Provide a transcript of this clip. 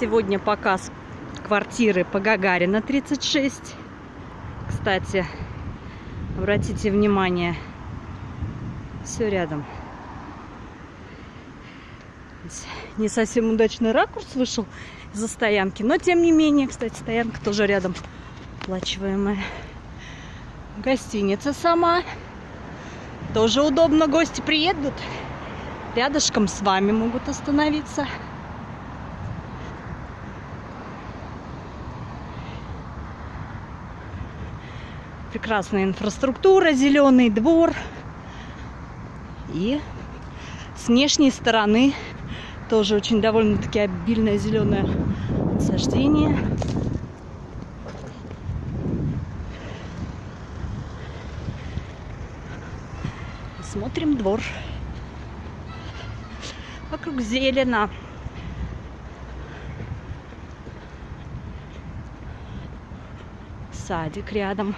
Сегодня показ квартиры по Гагарина 36. Кстати, обратите внимание, все рядом. Не совсем удачный ракурс вышел из-за стоянки, но тем не менее, кстати, стоянка тоже рядом оплачиваемая. Гостиница сама. Тоже удобно, гости приедут. Рядышком с вами могут остановиться. Прекрасная инфраструктура, зеленый двор. И с внешней стороны тоже очень довольно-таки обильное зеленое насаждение. Смотрим двор. Вокруг зелено. Садик рядом.